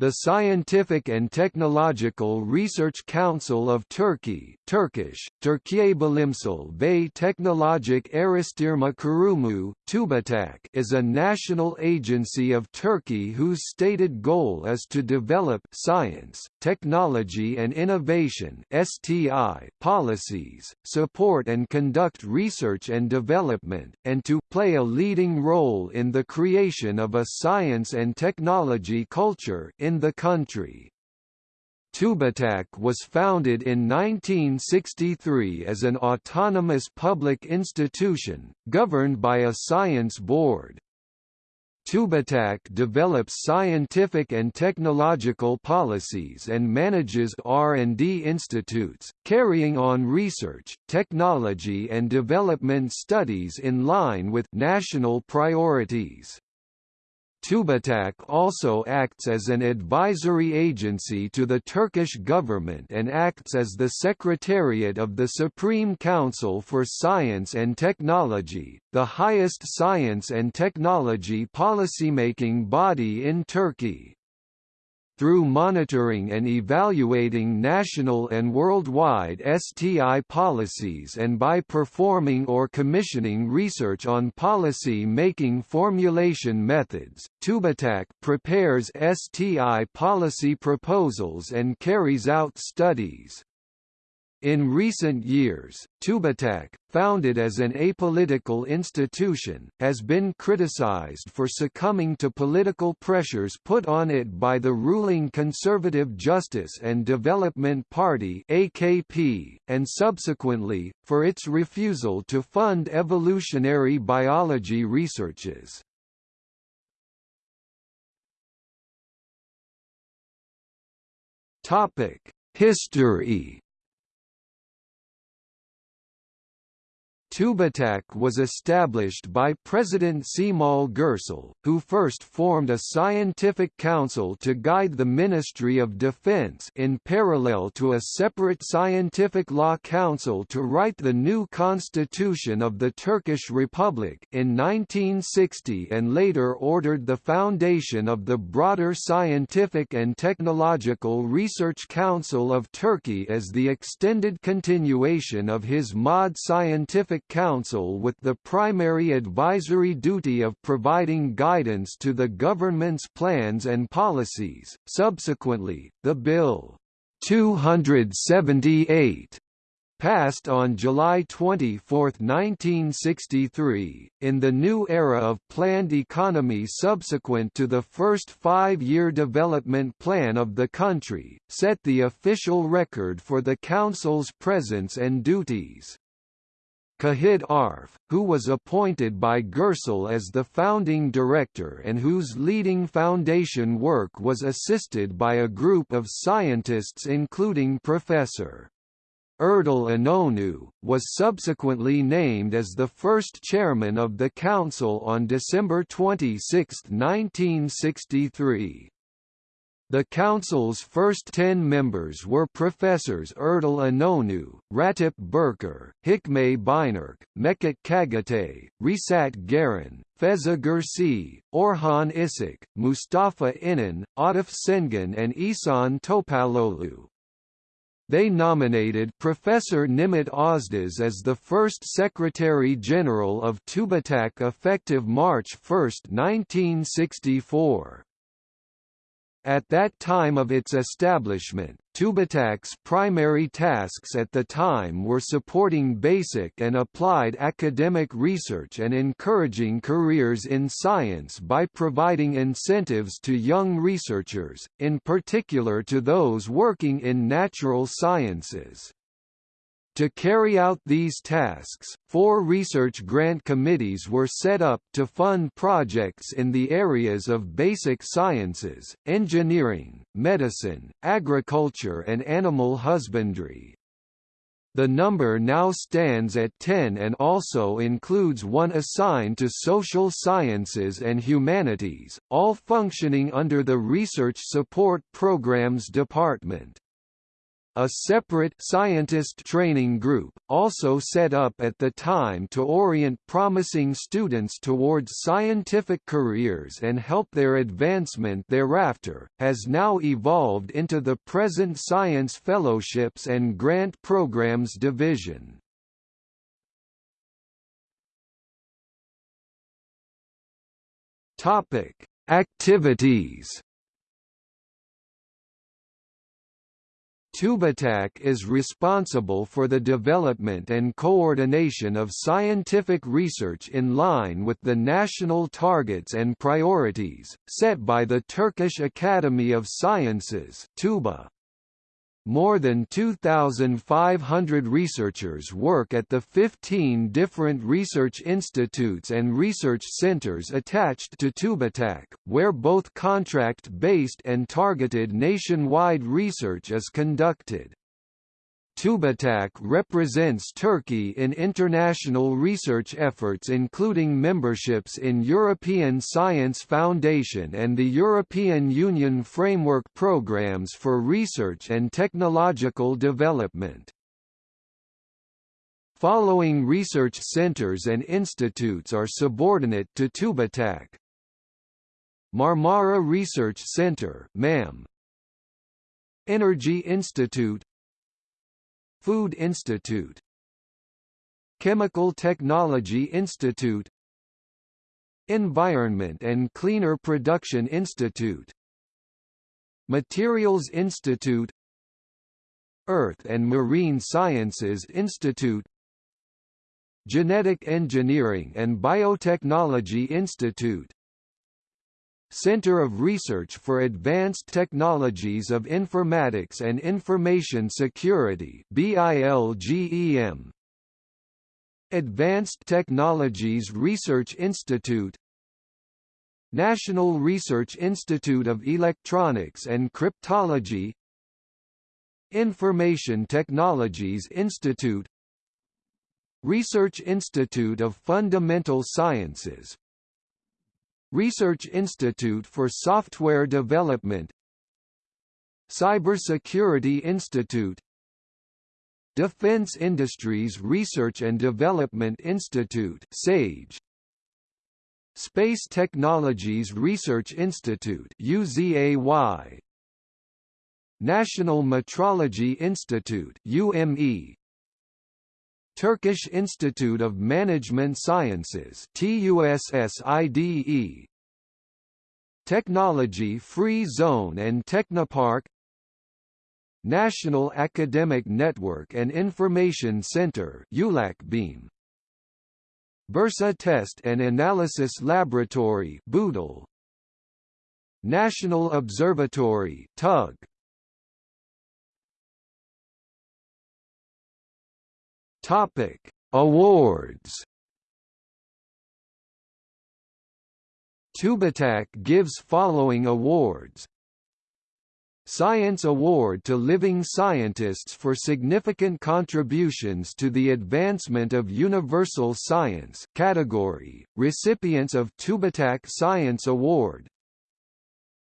The Scientific and Technological Research Council of Turkey Turkish, Türkiye Bilimsel ve Teknolojik Araştırma Kurumu, TÜBİTAK is a national agency of Turkey whose stated goal is to develop science, technology and innovation STI policies, support and conduct research and development, and to play a leading role in the creation of a science and technology culture in the country. TÜBİTAK was founded in 1963 as an autonomous public institution, governed by a science board. TÜBİTAK develops scientific and technological policies and manages R&D institutes, carrying on research, technology and development studies in line with national priorities. TÜBİTAK also acts as an advisory agency to the Turkish government and acts as the Secretariat of the Supreme Council for Science and Technology, the highest science and technology policymaking body in Turkey through monitoring and evaluating national and worldwide STI policies and by performing or commissioning research on policy-making formulation methods, TÜBİTAK prepares STI policy proposals and carries out studies. In recent years, TÜBİTAK, founded as an apolitical institution, has been criticized for succumbing to political pressures put on it by the ruling Conservative Justice and Development Party AKP, and subsequently, for its refusal to fund evolutionary biology researches. History TÜBİTAK was established by President Cemal Gürsel, who first formed a scientific council to guide the Ministry of Defense in parallel to a separate scientific law council to write the new constitution of the Turkish Republic in 1960 and later ordered the foundation of the broader Scientific and Technological Research Council of Turkey as the extended continuation of his MOD Scientific Council with the primary advisory duty of providing guidance to the government's plans and policies. Subsequently, the Bill 278 passed on July 24, 1963, in the new era of planned economy subsequent to the first five-year development plan of the country, set the official record for the Council's presence and duties. Cahit Arf, who was appointed by Gürsel as the founding director and whose leading foundation work was assisted by a group of scientists including Professor Erdal İnönü, was subsequently named as the first chairman of the council on December 26, 1963. The council's first ten members were Professors Erdal İnönü, Ratip Berker, Hikmet Binerk, Mekket Kagate, Risat Garan, Feza Gürsey, Orhan Isik, Mustafa İnan, Atif Sengen and Isan Topalolu. They nominated Professor Nimit Özdağ as the first Secretary-General of TÜBİTAK effective March 1, 1964. At that time of its establishment, TÜBİTAK's primary tasks at the time were supporting basic and applied academic research and encouraging careers in science by providing incentives to young researchers, in particular to those working in natural sciences. To carry out these tasks, four research grant committees were set up to fund projects in the areas of basic sciences, engineering, medicine, agriculture and animal husbandry. The number now stands at 10 and also includes one assigned to social sciences and humanities, all functioning under the Research Support Programs Department. A separate scientist training group, also set up at the time to orient promising students towards scientific careers and help their advancement thereafter, has now evolved into the present Science Fellowships and Grant Programs Division. Topic: Activities TÜBITAK is responsible for the development and coordination of scientific research in line with the national targets and priorities, set by the Turkish Academy of Sciences TUBA. More than 2,500 researchers work at the 15 different research institutes and research centers attached to TÜBITAK, where both contract-based and targeted nationwide research is conducted. TÜBITAK represents Turkey in international research efforts including memberships in European Science Foundation and the European Union Framework Programs for Research and Technological Development. Following research centers and institutes are subordinate to TÜBITAK. Marmara Research Center MAM, Energy Institute Food Institute. Chemical Technology Institute. Environment and Cleaner Production Institute. Materials Institute. Earth and Marine Sciences Institute. Genetic Engineering and Biotechnology Institute Center of Research for Advanced Technologies of Informatics and Information Security BILGEM Advanced Technologies Research Institute. National Research Institute of Electronics and Cryptology. Information Technologies Institute. Research Institute of Fundamental Sciences Research Institute for Software Development Cybersecurity Institute Defense Industries Research and Development Institute SAGE Space Technologies Research Institute UZAY National Metrology Institute UME Turkish Institute of Management Sciences TUSSIDE Technology Free Zone and Technopark. National Academic Network and Information Center ULAKBIM Bursa Test and Analysis Laboratory Boodle. National Observatory TUG Topic: Awards. TÜBITAK gives following awards. Science Award to Living Scientists for significant contributions to the advancement of universal science category, recipients of TÜBITAK Science Award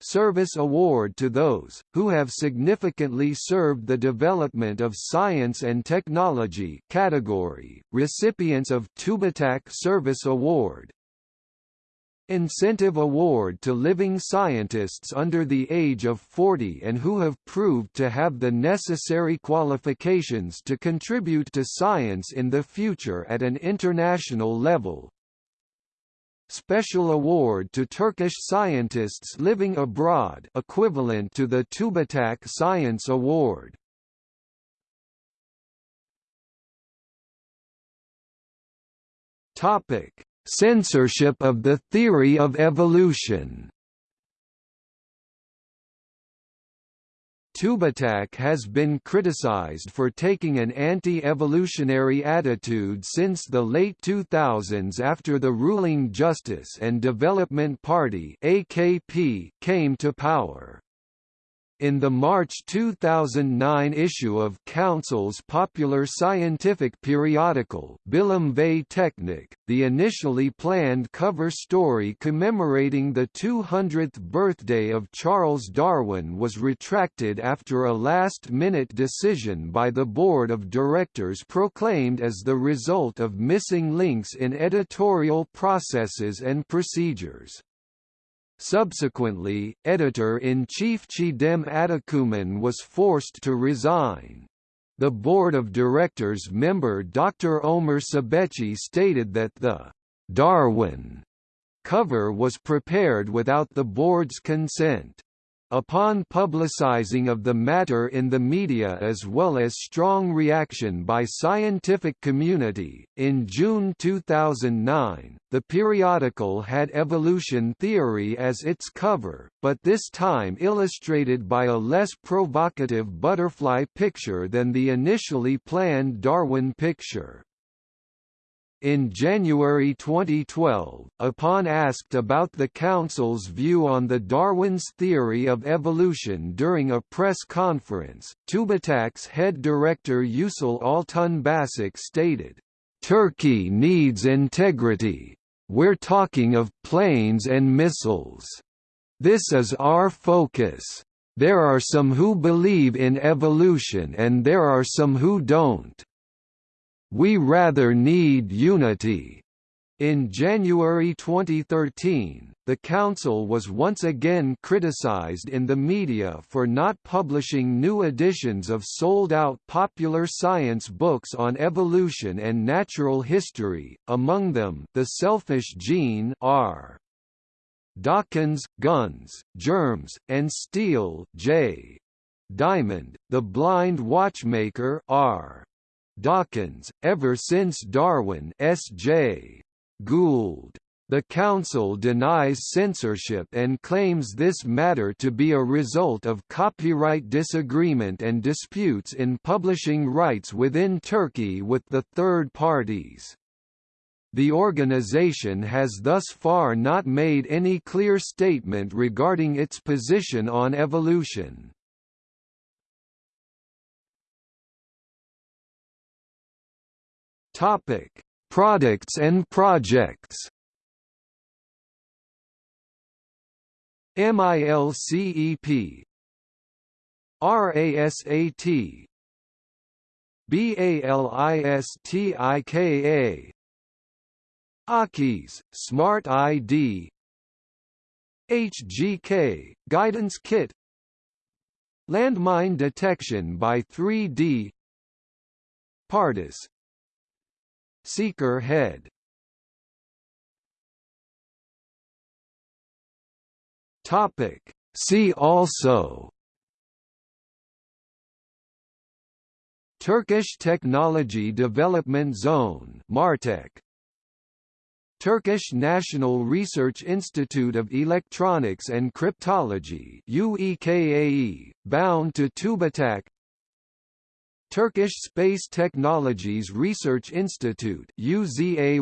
Service Award to those, who have significantly served the development of science and technology category, recipients of TÜBITAK Service Award. Incentive Award to living scientists under the age of 40 and who have proved to have the necessary qualifications to contribute to science in the future at an international level Special Award to Turkish scientists living abroad equivalent to the TÜBITAK Science Award. Topic: Censorship of the theory of evolution. TÜBITAK has been criticized for taking an anti-evolutionary attitude since the late 2000s after the ruling Justice and Development Party AKP came to power. In the March 2009 issue of Council's popular scientific periodical Bilim ve Teknik, the initially planned cover story commemorating the 200th birthday of Charles Darwin was retracted after a last-minute decision by the board of directors proclaimed as the result of missing links in editorial processes and procedures. Subsequently, editor-in-chief Çiğdem Atakuman was forced to resign. The board of directors member Dr. Omer Sebechi stated that the Darwin cover was prepared without the board's consent. Upon publicizing of the matter in the media as well as strong reaction by scientific community, in June 2009, the periodical had evolution theory as its cover, but this time illustrated by a less provocative butterfly picture than the initially planned Darwin picture. In January 2012, upon asked about the Council's view on the Darwin's theory of evolution during a press conference, TÜBİTAK's head director Yücel Altunbaşak stated, "...Turkey needs integrity. We're talking of planes and missiles. This is our focus. There are some who believe in evolution and there are some who don't. We rather need unity. In January 2013, the Council was once again criticized in the media for not publishing new editions of sold-out popular science books on evolution and natural history, among them The Selfish Gene R. Dawkins, Guns, Germs, and Steel J. Diamond, The Blind Watchmaker R. Dawkins, ever since Darwin S.J. Gould. The Council denies censorship and claims this matter to be a result of copyright disagreement and disputes in publishing rights within Turkey with the third parties. The organization has thus far not made any clear statement regarding its position on evolution. Topic: Products and projects. MILCEP RASAT BALISTIKA AKIS Smart ID HGK Guidance Kit Landmine detection by 3D Pardus Seeker head. Topic. See also. Turkish Technology Development Zone Martech. Turkish National Research Institute of Electronics and Cryptology UEKAE, bound to TÜBİTAK Turkish Space Technologies Research Institute UZAY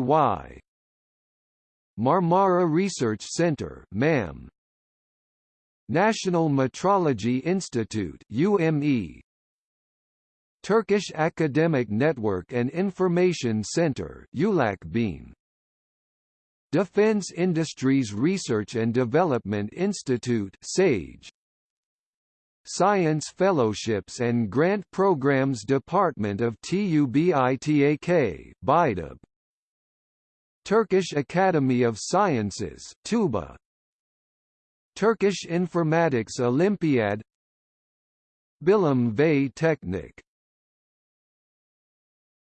Marmara Research Center MAM National Metrology Institute UME Turkish Academic Network and Information Center ULAKBIM Defense Industries Research and Development Institute SAGE Science Fellowships and Grant Programs Department of TÜBİTAK BIDEB Turkish Academy of Sciences TUBA. Turkish Informatics Olympiad. Bilim ve Teknik